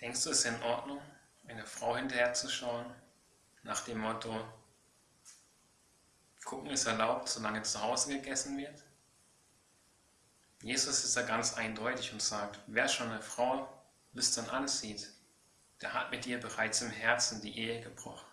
Denkst du, es ist in Ordnung, eine Frau hinterherzuschauen, nach dem Motto, gucken ist erlaubt, solange zu Hause gegessen wird? Jesus ist da ganz eindeutig und sagt, wer schon eine Frau lüstern ansieht, der hat mit ihr bereits im Herzen die Ehe gebrochen.